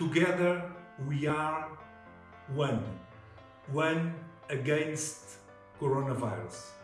Together we are one. One against coronavirus.